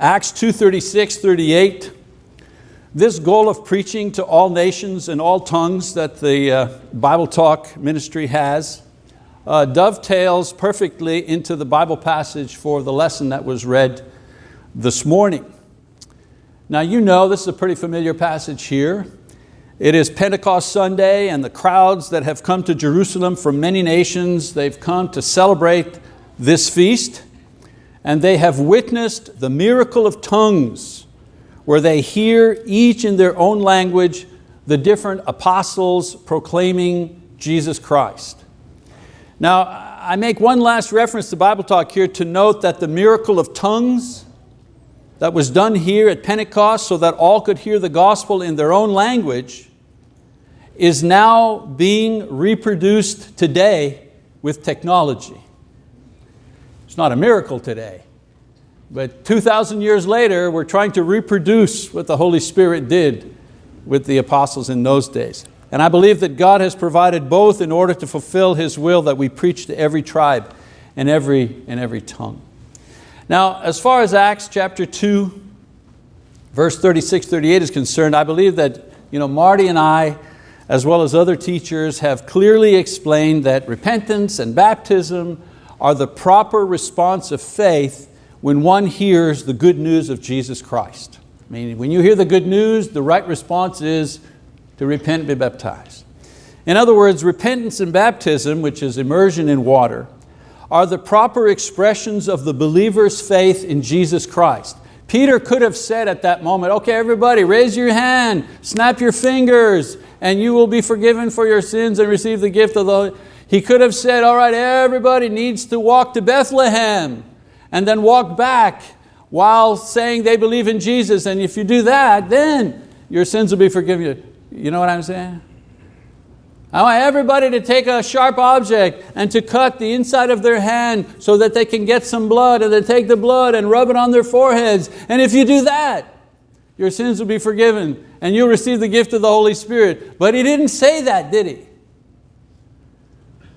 Acts 2.36, 38, this goal of preaching to all nations and all tongues that the uh, Bible Talk ministry has uh, dovetails perfectly into the Bible passage for the lesson that was read this morning. Now you know this is a pretty familiar passage here. It is Pentecost Sunday and the crowds that have come to Jerusalem from many nations, they've come to celebrate this feast and they have witnessed the miracle of tongues where they hear each in their own language the different apostles proclaiming Jesus Christ. Now, I make one last reference to Bible Talk here to note that the miracle of tongues that was done here at Pentecost so that all could hear the gospel in their own language is now being reproduced today with technology. It's not a miracle today, but 2,000 years later, we're trying to reproduce what the Holy Spirit did with the apostles in those days. And I believe that God has provided both in order to fulfill His will that we preach to every tribe and every, and every tongue. Now, as far as Acts chapter 2, verse 36, 38 is concerned, I believe that you know, Marty and I, as well as other teachers, have clearly explained that repentance and baptism are the proper response of faith when one hears the good news of Jesus Christ. I mean, when you hear the good news, the right response is to repent and be baptized. In other words, repentance and baptism, which is immersion in water, are the proper expressions of the believer's faith in Jesus Christ. Peter could have said at that moment, okay, everybody, raise your hand, snap your fingers, and you will be forgiven for your sins and receive the gift of the He could have said, all right, everybody needs to walk to Bethlehem and then walk back while saying they believe in Jesus. And if you do that, then your sins will be forgiven. You know what I'm saying? I want everybody to take a sharp object and to cut the inside of their hand so that they can get some blood and then take the blood and rub it on their foreheads. And if you do that, your sins will be forgiven and you'll receive the gift of the Holy Spirit. But he didn't say that, did he?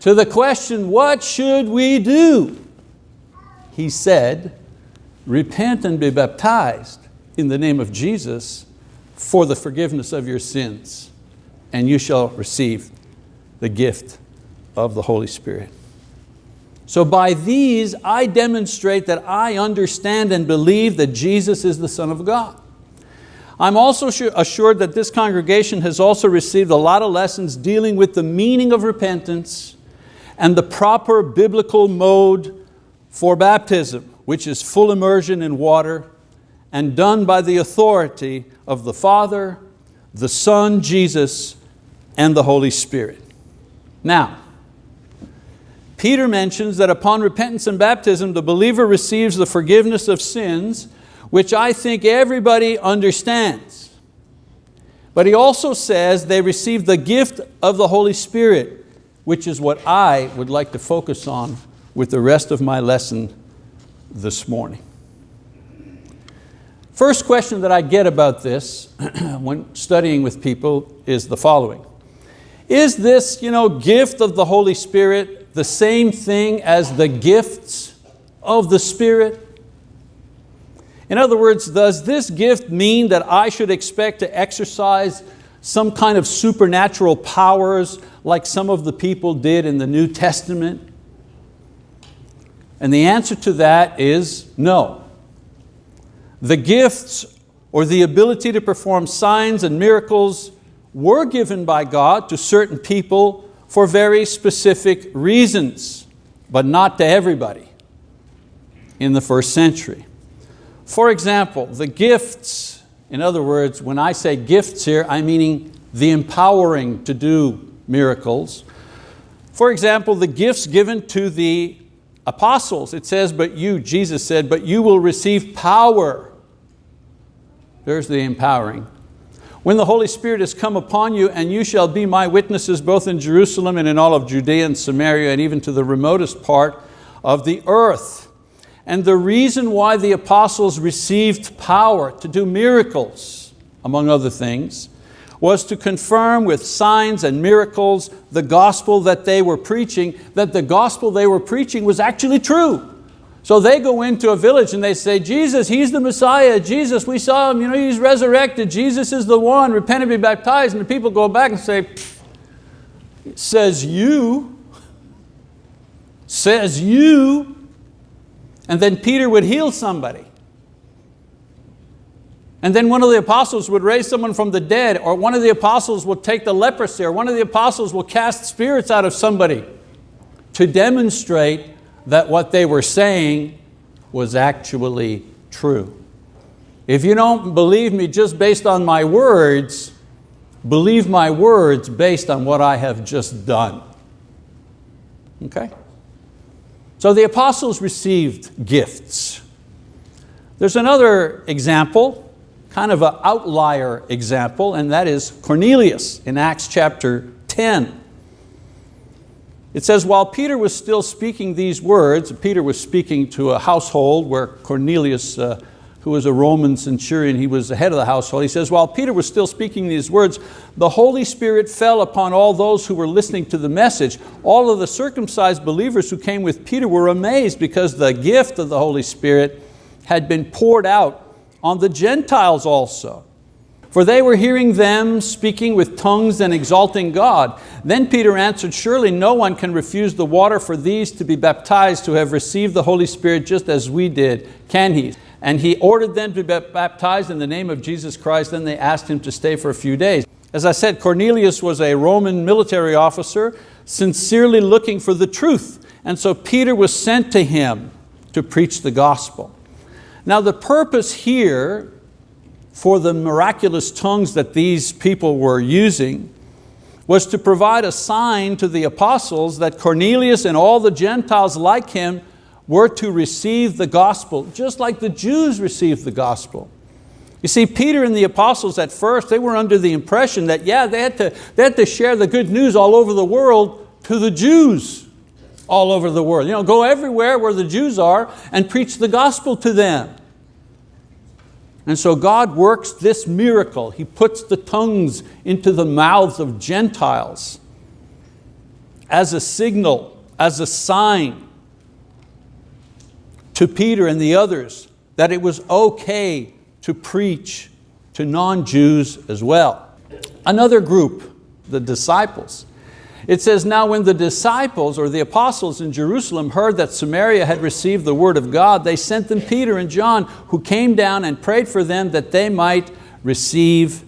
To the question, what should we do? he said, repent and be baptized in the name of Jesus for the forgiveness of your sins, and you shall receive the gift of the Holy Spirit. So by these, I demonstrate that I understand and believe that Jesus is the Son of God. I'm also assured that this congregation has also received a lot of lessons dealing with the meaning of repentance and the proper biblical mode for baptism, which is full immersion in water and done by the authority of the Father, the Son, Jesus, and the Holy Spirit. Now, Peter mentions that upon repentance and baptism, the believer receives the forgiveness of sins, which I think everybody understands. But he also says they receive the gift of the Holy Spirit, which is what I would like to focus on with the rest of my lesson this morning. First question that I get about this when studying with people is the following. Is this you know, gift of the Holy Spirit the same thing as the gifts of the Spirit? In other words, does this gift mean that I should expect to exercise some kind of supernatural powers like some of the people did in the New Testament? And the answer to that is no. The gifts or the ability to perform signs and miracles were given by God to certain people for very specific reasons, but not to everybody in the first century. For example, the gifts, in other words, when I say gifts here, I'm meaning the empowering to do miracles. For example, the gifts given to the apostles, it says, but you, Jesus said, but you will receive power. There's the empowering. When the Holy Spirit has come upon you and you shall be my witnesses both in Jerusalem and in all of Judea and Samaria and even to the remotest part of the earth. And the reason why the apostles received power to do miracles, among other things, was to confirm with signs and miracles the gospel that they were preaching, that the gospel they were preaching was actually true. So they go into a village and they say, Jesus, He's the Messiah. Jesus, we saw Him, you know, He's resurrected. Jesus is the one, repent and be baptized. And the people go back and say, says you, says you, and then Peter would heal somebody. And then one of the apostles would raise someone from the dead, or one of the apostles will take the leprosy, or one of the apostles will cast spirits out of somebody to demonstrate that what they were saying was actually true. If you don't believe me just based on my words, believe my words based on what I have just done. Okay? So the apostles received gifts. There's another example, kind of an outlier example, and that is Cornelius in Acts chapter 10. It says, while Peter was still speaking these words, Peter was speaking to a household where Cornelius, uh, who was a Roman centurion, he was the head of the household. He says, while Peter was still speaking these words, the Holy Spirit fell upon all those who were listening to the message. All of the circumcised believers who came with Peter were amazed because the gift of the Holy Spirit had been poured out on the Gentiles also for they were hearing them speaking with tongues and exalting God. Then Peter answered, surely no one can refuse the water for these to be baptized to have received the Holy Spirit just as we did, can he? And he ordered them to be baptized in the name of Jesus Christ, then they asked him to stay for a few days. As I said, Cornelius was a Roman military officer, sincerely looking for the truth. And so Peter was sent to him to preach the gospel. Now the purpose here for the miraculous tongues that these people were using was to provide a sign to the apostles that Cornelius and all the Gentiles like him were to receive the gospel, just like the Jews received the gospel. You see, Peter and the apostles at first, they were under the impression that yeah, they had, to, they had to share the good news all over the world to the Jews all over the world. You know, go everywhere where the Jews are and preach the gospel to them. And so God works this miracle. He puts the tongues into the mouths of Gentiles as a signal, as a sign to Peter and the others that it was okay to preach to non-Jews as well. Another group, the disciples, it says, now when the disciples or the apostles in Jerusalem heard that Samaria had received the word of God, they sent them Peter and John, who came down and prayed for them that they might receive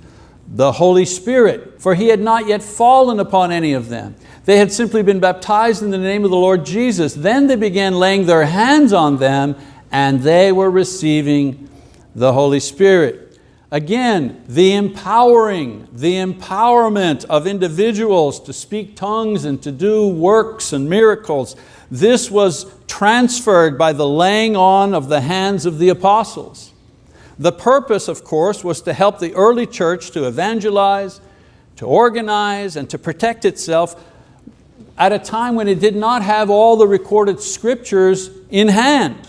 the Holy Spirit, for He had not yet fallen upon any of them. They had simply been baptized in the name of the Lord Jesus. Then they began laying their hands on them and they were receiving the Holy Spirit. Again, the empowering, the empowerment of individuals to speak tongues and to do works and miracles. This was transferred by the laying on of the hands of the apostles. The purpose, of course, was to help the early church to evangelize, to organize, and to protect itself at a time when it did not have all the recorded scriptures in hand.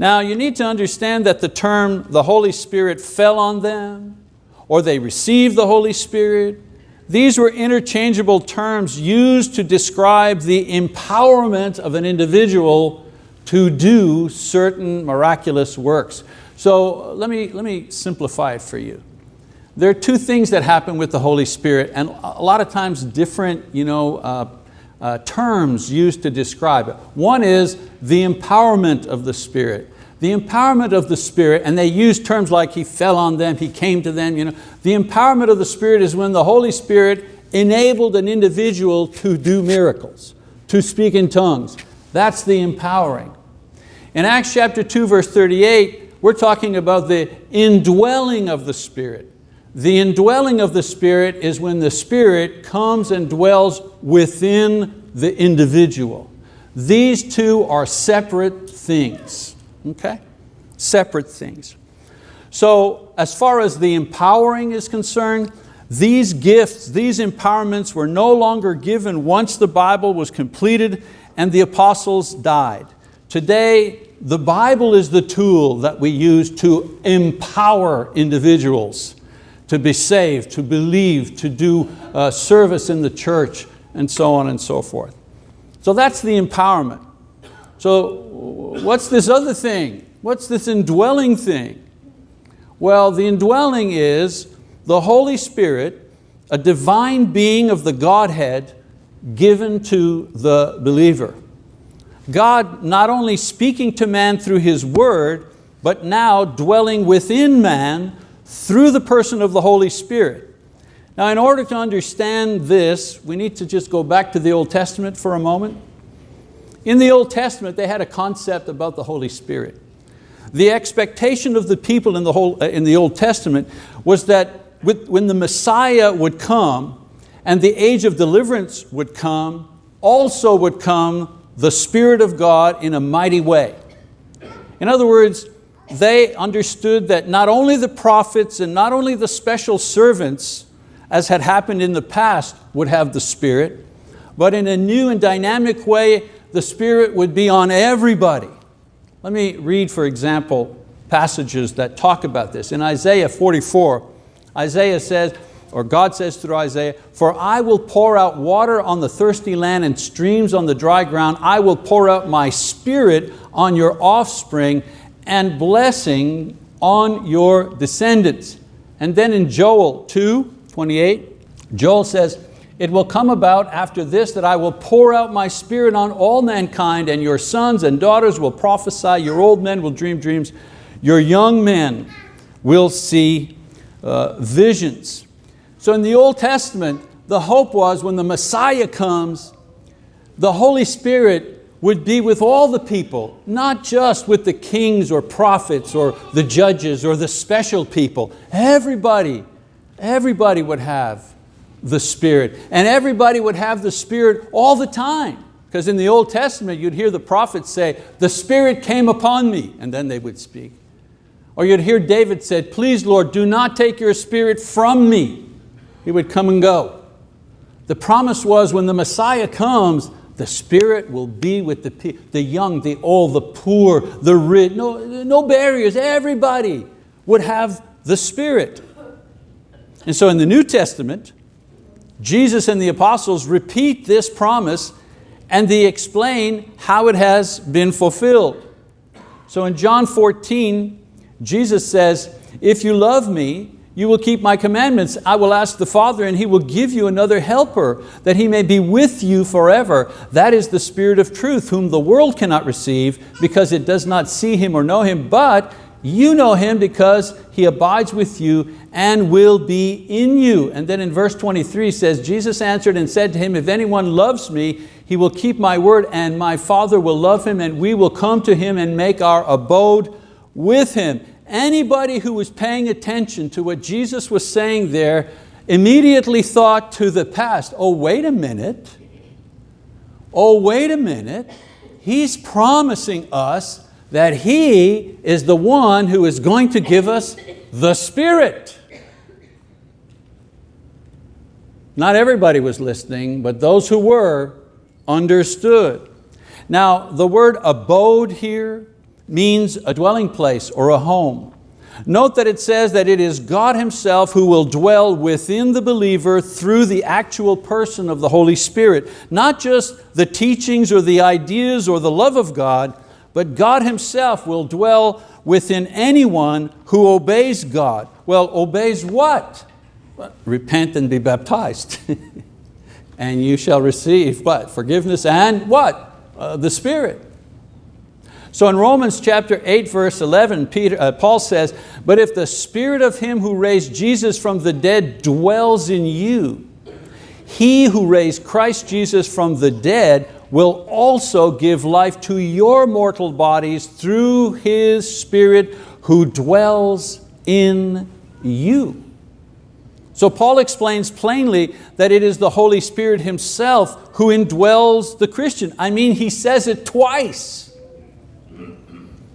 Now you need to understand that the term the Holy Spirit fell on them or they received the Holy Spirit, these were interchangeable terms used to describe the empowerment of an individual to do certain miraculous works. So let me, let me simplify it for you. There are two things that happen with the Holy Spirit and a lot of times different you know, uh, uh, terms used to describe it. One is the empowerment of the Spirit. The empowerment of the Spirit, and they use terms like He fell on them, He came to them. You know. The empowerment of the Spirit is when the Holy Spirit enabled an individual to do miracles, to speak in tongues. That's the empowering. In Acts chapter 2 verse 38, we're talking about the indwelling of the Spirit. The indwelling of the Spirit is when the Spirit comes and dwells within the individual. These two are separate things, okay? Separate things. So as far as the empowering is concerned, these gifts, these empowerments were no longer given once the Bible was completed and the apostles died. Today, the Bible is the tool that we use to empower individuals to be saved, to believe, to do uh, service in the church, and so on and so forth. So that's the empowerment. So what's this other thing? What's this indwelling thing? Well, the indwelling is the Holy Spirit, a divine being of the Godhead given to the believer. God not only speaking to man through His word, but now dwelling within man through the person of the Holy Spirit. Now in order to understand this, we need to just go back to the Old Testament for a moment. In the Old Testament, they had a concept about the Holy Spirit. The expectation of the people in the, whole, uh, in the Old Testament was that with, when the Messiah would come and the age of deliverance would come, also would come the Spirit of God in a mighty way. In other words, they understood that not only the prophets and not only the special servants, as had happened in the past, would have the Spirit, but in a new and dynamic way, the Spirit would be on everybody. Let me read, for example, passages that talk about this. In Isaiah 44, Isaiah says, or God says through Isaiah, for I will pour out water on the thirsty land and streams on the dry ground. I will pour out my spirit on your offspring and blessing on your descendants. And then in Joel 2, 28, Joel says, it will come about after this that I will pour out my spirit on all mankind and your sons and daughters will prophesy, your old men will dream dreams, your young men will see uh, visions. So in the Old Testament, the hope was when the Messiah comes, the Holy Spirit would be with all the people, not just with the kings or prophets or the judges or the special people. Everybody, everybody would have the Spirit. And everybody would have the Spirit all the time. Because in the Old Testament, you'd hear the prophets say, the Spirit came upon me, and then they would speak. Or you'd hear David said, please Lord, do not take your Spirit from me. He would come and go. The promise was when the Messiah comes, the Spirit will be with the, the young, the old, the poor, the rich, no, no barriers, everybody would have the Spirit. And so in the New Testament, Jesus and the apostles repeat this promise and they explain how it has been fulfilled. So in John 14, Jesus says, if you love me, you will keep my commandments. I will ask the Father and He will give you another helper that He may be with you forever. That is the Spirit of truth whom the world cannot receive because it does not see Him or know Him, but you know Him because He abides with you and will be in you. And then in verse 23 says, Jesus answered and said to him, if anyone loves me, he will keep my word and my Father will love him and we will come to him and make our abode with him. Anybody who was paying attention to what Jesus was saying there immediately thought to the past, oh wait a minute, oh wait a minute, he's promising us that He is the one who is going to give us the Spirit. Not everybody was listening, but those who were understood. Now the word abode here means a dwelling place or a home. Note that it says that it is God Himself who will dwell within the believer through the actual person of the Holy Spirit. Not just the teachings or the ideas or the love of God, but God Himself will dwell within anyone who obeys God. Well, obeys what? Repent and be baptized. and you shall receive what? Forgiveness and what? Uh, the Spirit. So in Romans chapter 8 verse 11, Peter, uh, Paul says, but if the spirit of him who raised Jesus from the dead dwells in you, he who raised Christ Jesus from the dead will also give life to your mortal bodies through His Spirit who dwells in you. So Paul explains plainly that it is the Holy Spirit Himself who indwells the Christian. I mean, he says it twice.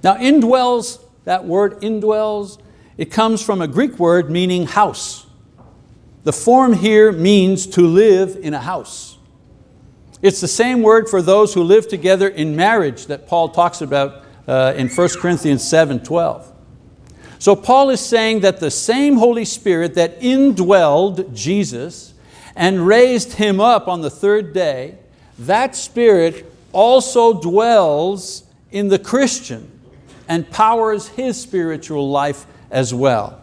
Now indwells, that word indwells, it comes from a Greek word meaning house. The form here means to live in a house. It's the same word for those who live together in marriage that Paul talks about uh, in 1 Corinthians 7, 12. So Paul is saying that the same Holy Spirit that indwelled Jesus and raised Him up on the third day, that Spirit also dwells in the Christian and powers his spiritual life as well.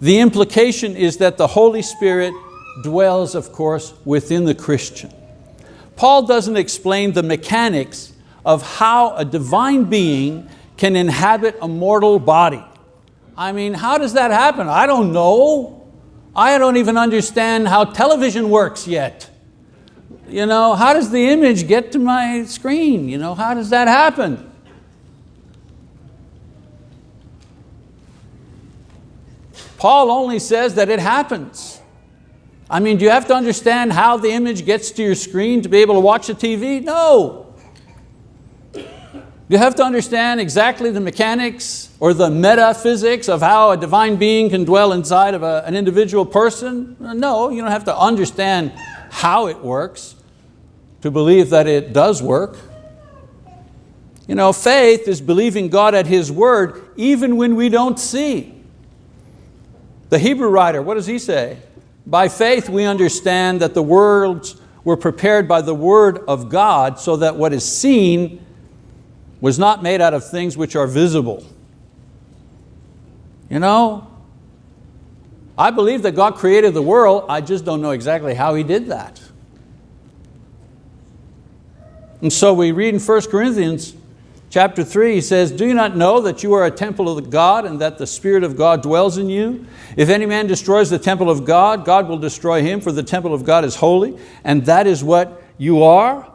The implication is that the Holy Spirit dwells, of course, within the Christian. Paul doesn't explain the mechanics of how a divine being can inhabit a mortal body. I mean, how does that happen? I don't know. I don't even understand how television works yet. You know, how does the image get to my screen? You know, how does that happen? Paul only says that it happens. I mean, do you have to understand how the image gets to your screen to be able to watch the TV? No. You have to understand exactly the mechanics or the metaphysics of how a divine being can dwell inside of a, an individual person? No, you don't have to understand how it works to believe that it does work. You know, faith is believing God at His word even when we don't see. The Hebrew writer, what does he say? By faith we understand that the worlds were prepared by the word of God so that what is seen was not made out of things which are visible. You know, I believe that God created the world, I just don't know exactly how He did that. And so we read in 1 Corinthians chapter 3, he says, Do you not know that you are a temple of God and that the Spirit of God dwells in you? If any man destroys the temple of God, God will destroy him, for the temple of God is holy, and that is what you are.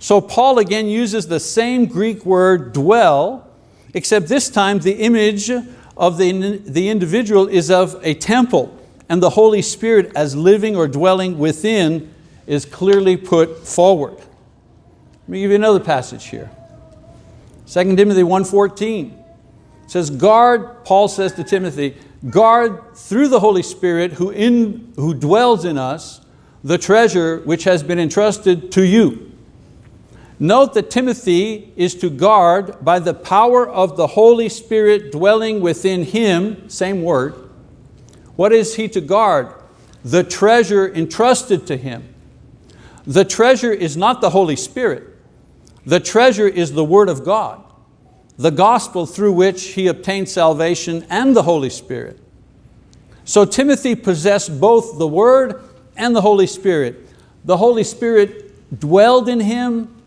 So Paul again uses the same Greek word dwell, except this time the image of the, the individual is of a temple, and the Holy Spirit as living or dwelling within is clearly put forward. Let me give you another passage here. 2 Timothy 1.14 says, guard, Paul says to Timothy, guard through the Holy Spirit who, in, who dwells in us the treasure which has been entrusted to you. Note that Timothy is to guard by the power of the Holy Spirit dwelling within him, same word. What is he to guard? The treasure entrusted to him. The treasure is not the Holy Spirit. The treasure is the word of God, the gospel through which he obtained salvation and the Holy Spirit. So Timothy possessed both the word and the Holy Spirit. The Holy Spirit dwelled in him,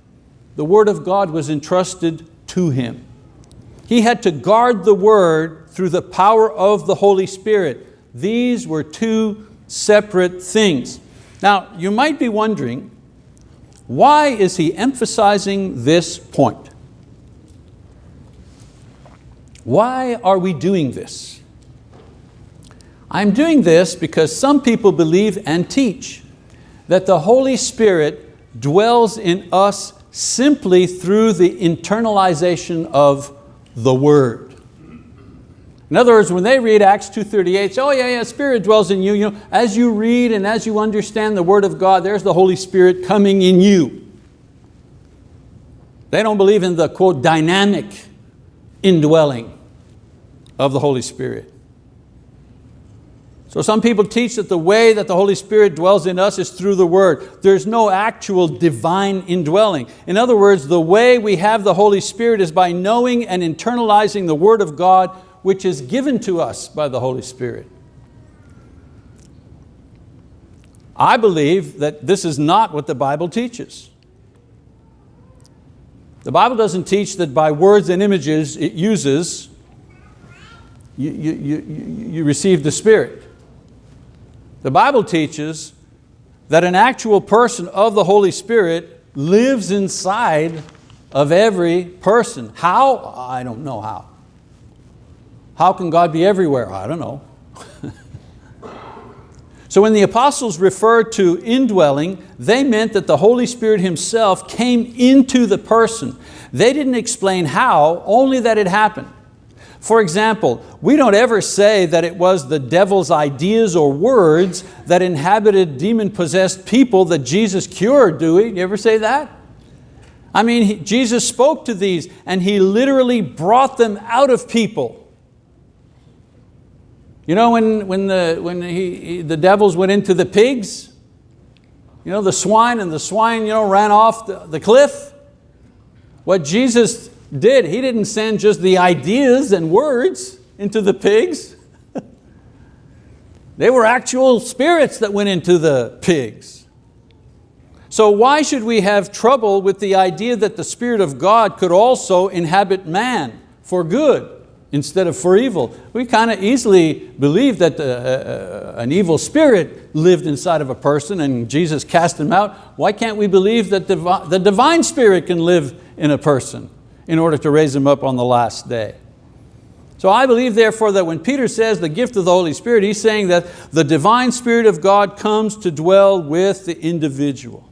the word of God was entrusted to him. He had to guard the word through the power of the Holy Spirit. These were two separate things. Now, you might be wondering, why is he emphasizing this point? Why are we doing this? I'm doing this because some people believe and teach that the Holy Spirit dwells in us simply through the internalization of the word. In other words, when they read Acts 2.38, say, oh yeah, yeah, Spirit dwells in you. you know, as you read and as you understand the word of God, there's the Holy Spirit coming in you. They don't believe in the quote, dynamic indwelling of the Holy Spirit. So some people teach that the way that the Holy Spirit dwells in us is through the word. There's no actual divine indwelling. In other words, the way we have the Holy Spirit is by knowing and internalizing the word of God which is given to us by the Holy Spirit. I believe that this is not what the Bible teaches. The Bible doesn't teach that by words and images it uses, you, you, you, you receive the Spirit. The Bible teaches that an actual person of the Holy Spirit lives inside of every person. How? I don't know how. How can God be everywhere? I don't know. so when the apostles referred to indwelling, they meant that the Holy Spirit Himself came into the person. They didn't explain how, only that it happened. For example, we don't ever say that it was the devil's ideas or words that inhabited demon-possessed people that Jesus cured, do we? You ever say that? I mean, he, Jesus spoke to these and He literally brought them out of people. You know when, when, the, when he, the devils went into the pigs? You know, the swine and the swine you know, ran off the, the cliff. What Jesus did, He didn't send just the ideas and words into the pigs. they were actual spirits that went into the pigs. So why should we have trouble with the idea that the Spirit of God could also inhabit man for good? instead of for evil. We kind of easily believe that uh, uh, an evil spirit lived inside of a person and Jesus cast him out. Why can't we believe that the divine spirit can live in a person in order to raise him up on the last day? So I believe therefore that when Peter says the gift of the Holy Spirit, he's saying that the divine spirit of God comes to dwell with the individual.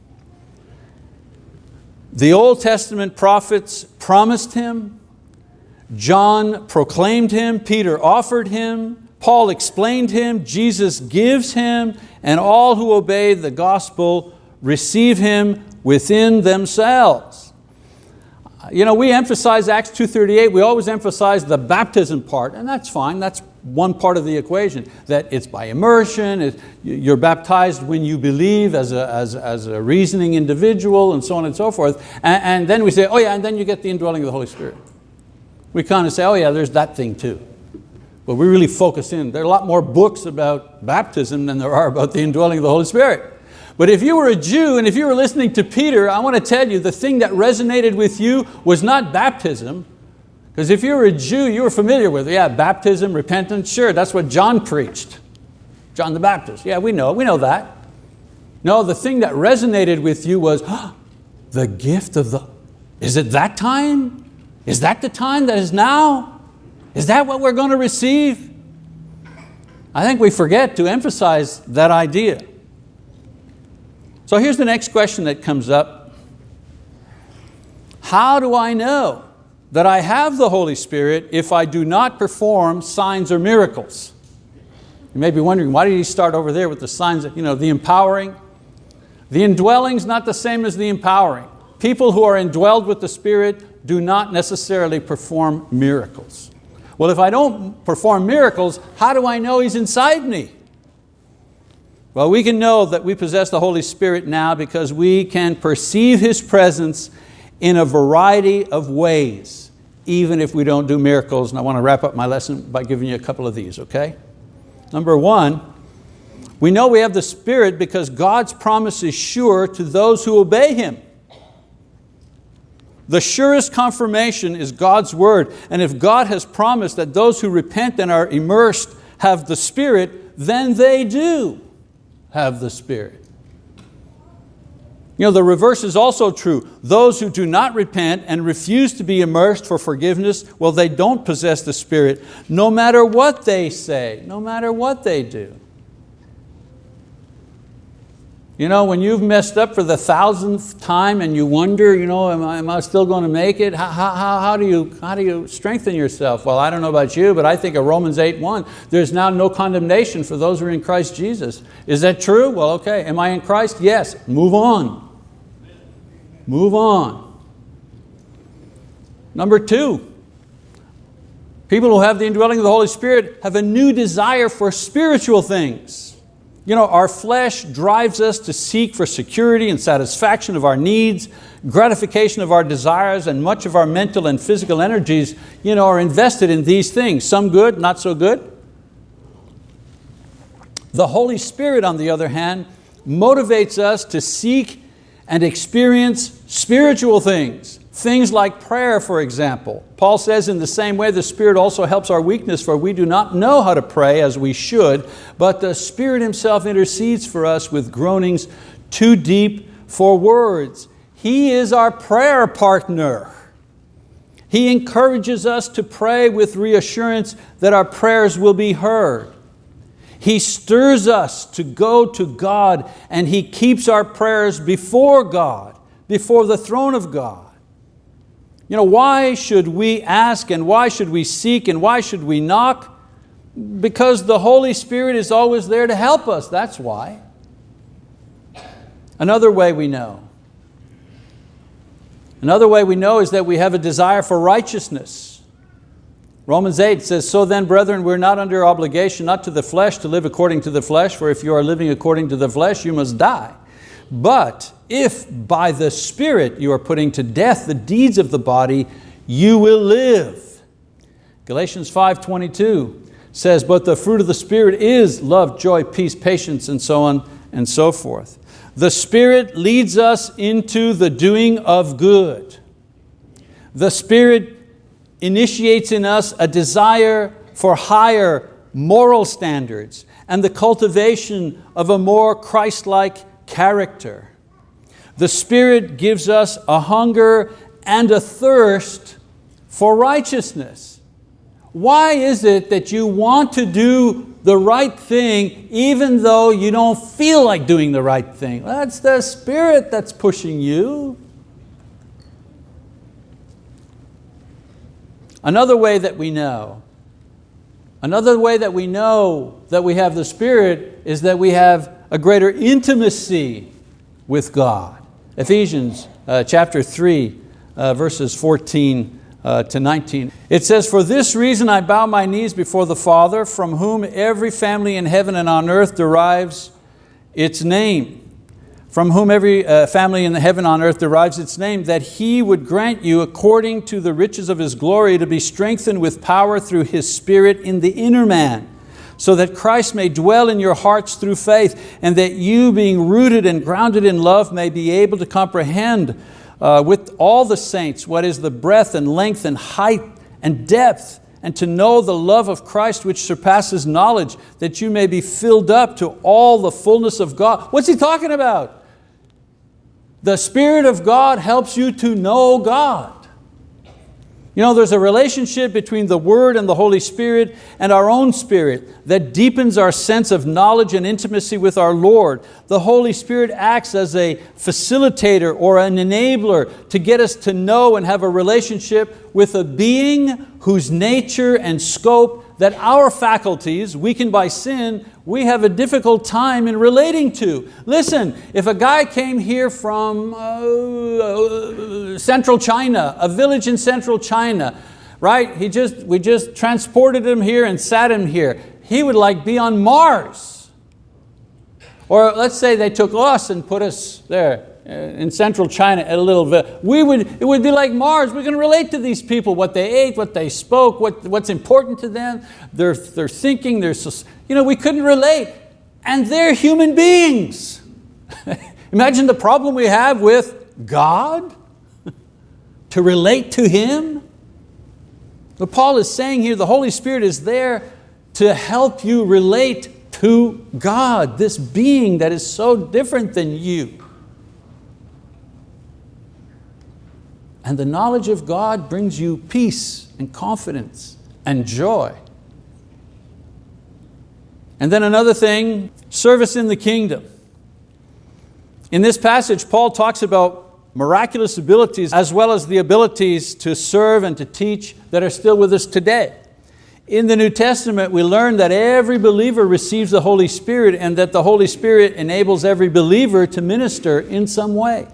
The Old Testament prophets promised him, John proclaimed him, Peter offered him, Paul explained him, Jesus gives him, and all who obey the gospel receive him within themselves. You know, we emphasize Acts 2.38, we always emphasize the baptism part, and that's fine, that's one part of the equation, that it's by immersion, it, you're baptized when you believe as a, as, as a reasoning individual, and so on and so forth. And, and then we say, oh yeah, and then you get the indwelling of the Holy Spirit. We kind of say, oh yeah, there's that thing too. But we really focus in. There are a lot more books about baptism than there are about the indwelling of the Holy Spirit. But if you were a Jew and if you were listening to Peter, I want to tell you the thing that resonated with you was not baptism, because if you were a Jew, you were familiar with, it. yeah, baptism, repentance, sure, that's what John preached. John the Baptist, yeah, we know, we know that. No, the thing that resonated with you was oh, the gift of the, is it that time? Is that the time that is now? Is that what we're going to receive? I think we forget to emphasize that idea. So here's the next question that comes up. How do I know that I have the Holy Spirit if I do not perform signs or miracles? You may be wondering, why did he start over there with the signs, you know, the empowering? The indwelling is not the same as the empowering. People who are indwelled with the Spirit do not necessarily perform miracles. Well, if I don't perform miracles, how do I know He's inside me? Well, we can know that we possess the Holy Spirit now because we can perceive His presence in a variety of ways, even if we don't do miracles. And I want to wrap up my lesson by giving you a couple of these, okay? Number one, we know we have the Spirit because God's promise is sure to those who obey Him. The surest confirmation is God's word. And if God has promised that those who repent and are immersed have the Spirit, then they do have the Spirit. You know, the reverse is also true. Those who do not repent and refuse to be immersed for forgiveness, well, they don't possess the Spirit, no matter what they say, no matter what they do. You know, when you've messed up for the thousandth time and you wonder, you know, am I, am I still going to make it? How, how, how, do you, how do you strengthen yourself? Well, I don't know about you, but I think of Romans 8, 1, there's now no condemnation for those who are in Christ Jesus. Is that true? Well, okay. Am I in Christ? Yes. Move on. Move on. Number two, people who have the indwelling of the Holy Spirit have a new desire for spiritual things. You know, our flesh drives us to seek for security and satisfaction of our needs, gratification of our desires, and much of our mental and physical energies you know, are invested in these things, some good, not so good. The Holy Spirit, on the other hand, motivates us to seek and experience spiritual things, Things like prayer, for example. Paul says in the same way the Spirit also helps our weakness for we do not know how to pray as we should, but the Spirit Himself intercedes for us with groanings too deep for words. He is our prayer partner. He encourages us to pray with reassurance that our prayers will be heard. He stirs us to go to God and He keeps our prayers before God, before the throne of God. You know, why should we ask and why should we seek and why should we knock? Because the Holy Spirit is always there to help us, that's why. Another way we know. Another way we know is that we have a desire for righteousness. Romans 8 says, So then, brethren, we're not under obligation, not to the flesh, to live according to the flesh, for if you are living according to the flesh, you must die. But if by the Spirit you are putting to death the deeds of the body, you will live. Galatians 5.22 says, but the fruit of the Spirit is love, joy, peace, patience, and so on and so forth. The Spirit leads us into the doing of good. The Spirit initiates in us a desire for higher moral standards and the cultivation of a more Christ-like character. The Spirit gives us a hunger and a thirst for righteousness. Why is it that you want to do the right thing even though you don't feel like doing the right thing? That's the Spirit that's pushing you. Another way that we know, another way that we know that we have the Spirit is that we have a greater intimacy with God. Ephesians uh, chapter 3, uh, verses 14 uh, to 19. It says, For this reason I bow my knees before the Father, from whom every family in heaven and on earth derives its name from whom every uh, family in the heaven on earth derives its name, that He would grant you, according to the riches of His glory, to be strengthened with power through His Spirit in the inner man, so that Christ may dwell in your hearts through faith, and that you, being rooted and grounded in love, may be able to comprehend uh, with all the saints what is the breadth and length and height and depth, and to know the love of Christ which surpasses knowledge, that you may be filled up to all the fullness of God. What's he talking about? The Spirit of God helps you to know God. You know, there's a relationship between the Word and the Holy Spirit and our own spirit that deepens our sense of knowledge and intimacy with our Lord. The Holy Spirit acts as a facilitator or an enabler to get us to know and have a relationship with a being whose nature and scope that our faculties, weakened by sin, we have a difficult time in relating to. Listen, if a guy came here from uh, central China, a village in central China, right? He just, we just transported him here and sat him here. He would like be on Mars. Or let's say they took us and put us there uh, Uh, in central China at a little bit, we would, it would be like Mars. We're going to relate to these people, what they ate, what they spoke, what, what's important to them, their, their thinking, their, you know, we couldn't relate. And they're human beings. Imagine the problem we have with God, to relate to Him. What Paul is saying here, the Holy Spirit is there to help you relate to God, this being that is so different than you. And the knowledge of God brings you peace and confidence and joy. And then another thing, service in the kingdom. In this passage, Paul talks about miraculous abilities as well as the abilities to serve and to teach that are still with us today. In the New Testament, we learn that every believer receives the Holy Spirit and that the Holy Spirit enables every believer to minister in some way.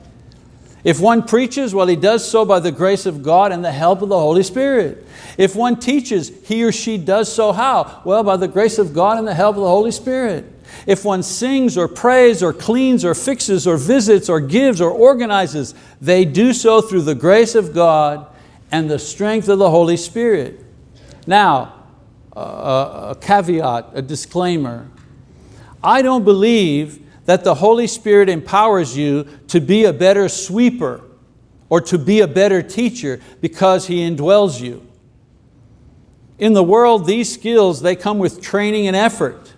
If one preaches, well, he does so by the grace of God and the help of the Holy Spirit. If one teaches, he or she does so how? Well, by the grace of God and the help of the Holy Spirit. If one sings or prays or cleans or fixes or visits or gives or organizes, they do so through the grace of God and the strength of the Holy Spirit. Now, a caveat, a disclaimer. I don't believe that the Holy Spirit empowers you to be a better sweeper or to be a better teacher because He indwells you. In the world, these skills, they come with training and effort.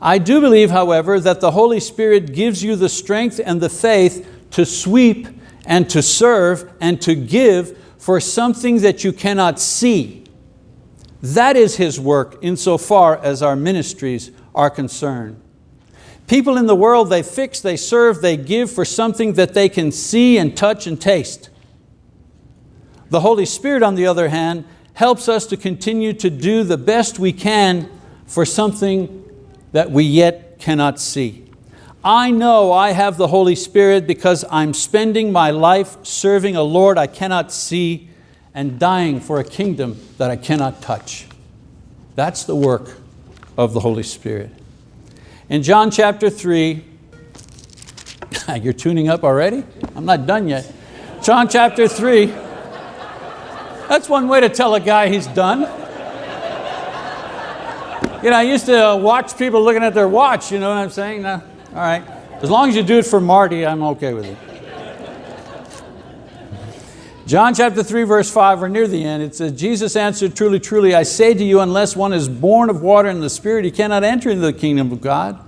I do believe, however, that the Holy Spirit gives you the strength and the faith to sweep and to serve and to give for something that you cannot see. That is His work insofar as our ministries are concerned. People in the world, they fix, they serve, they give for something that they can see and touch and taste. The Holy Spirit, on the other hand, helps us to continue to do the best we can for something that we yet cannot see. I know I have the Holy Spirit because I'm spending my life serving a Lord I cannot see and dying for a kingdom that I cannot touch. That's the work of the Holy Spirit. In John chapter 3, You're tuning up already? I'm not done yet. John chapter 3. That's one way to tell a guy he's done. You know, I used to watch people looking at their watch, you know what I'm saying? All right. As long as you do it for Marty, I'm okay with it. John chapter 3 verse 5, we're near the end. It says, Jesus answered, truly, truly, I say to you, unless one is born of water and the Spirit, he cannot enter into the kingdom of God.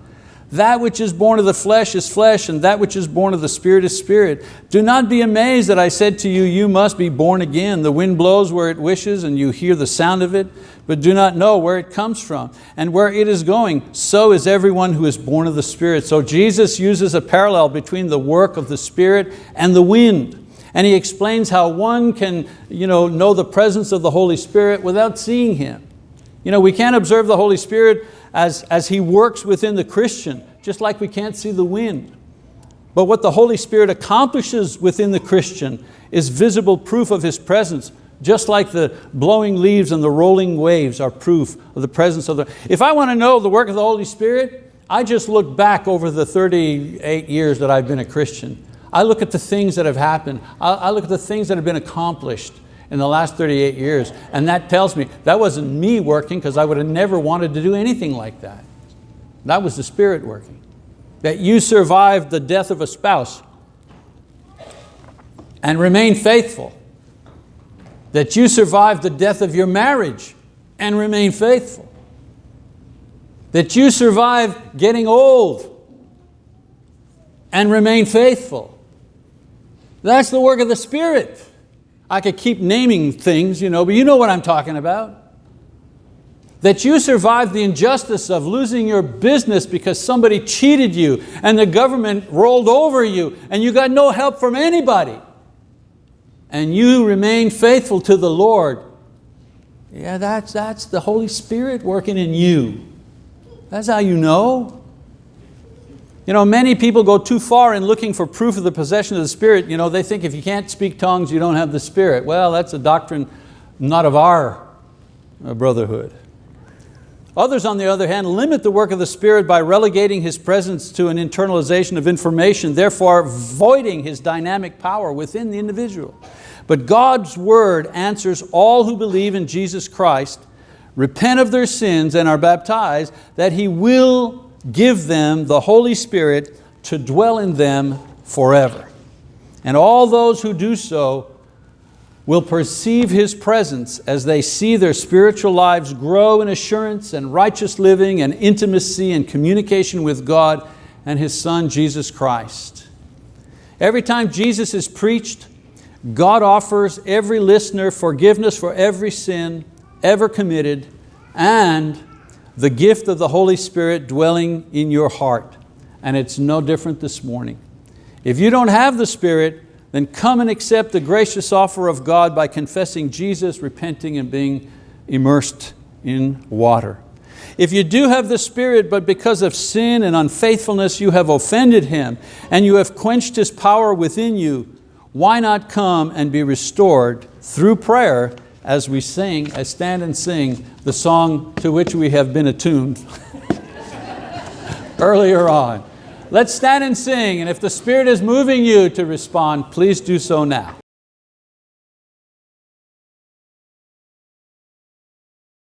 That which is born of the flesh is flesh, and that which is born of the Spirit is spirit. Do not be amazed that I said to you, you must be born again. The wind blows where it wishes, and you hear the sound of it, but do not know where it comes from and where it is going. So is everyone who is born of the Spirit. So Jesus uses a parallel between the work of the Spirit and the wind. And he explains how one can you know, know the presence of the Holy Spirit without seeing Him. You know, we can't observe the Holy Spirit as, as He works within the Christian, just like we can't see the wind. But what the Holy Spirit accomplishes within the Christian is visible proof of His presence, just like the blowing leaves and the rolling waves are proof of the presence of the... If I want to know the work of the Holy Spirit, I just look back over the 38 years that I've been a Christian. I look at the things that have happened. I look at the things that have been accomplished in the last 38 years. And that tells me that wasn't me working because I would have never wanted to do anything like that. That was the Spirit working. That you survived the death of a spouse and remain faithful. That you survived the death of your marriage and remain faithful. That you survived getting old and remain faithful. That's the work of the Spirit. I could keep naming things, you know, but you know what I'm talking about. That you survived the injustice of losing your business because somebody cheated you and the government rolled over you and you got no help from anybody. And you remain faithful to the Lord. Yeah, that's, that's the Holy Spirit working in you. That's how you know. You know, many people go too far in looking for proof of the possession of the Spirit. You know, they think if you can't speak tongues, you don't have the Spirit. Well, that's a doctrine not of our uh, brotherhood. Others, on the other hand, limit the work of the Spirit by relegating His presence to an internalization of information, therefore voiding His dynamic power within the individual. But God's word answers all who believe in Jesus Christ, repent of their sins and are baptized, that He will give them the Holy Spirit to dwell in them forever. And all those who do so will perceive His presence as they see their spiritual lives grow in assurance and righteous living and intimacy and communication with God and His Son, Jesus Christ. Every time Jesus is preached, God offers every listener forgiveness for every sin ever committed and the gift of the Holy Spirit dwelling in your heart. And it's no different this morning. If you don't have the Spirit, then come and accept the gracious offer of God by confessing Jesus, repenting and being immersed in water. If you do have the Spirit, but because of sin and unfaithfulness you have offended Him and you have quenched His power within you, why not come and be restored through prayer as we sing, as stand and sing the song to which we have been attuned earlier on. Let's stand and sing, and if the Spirit is moving you to respond, please do so now.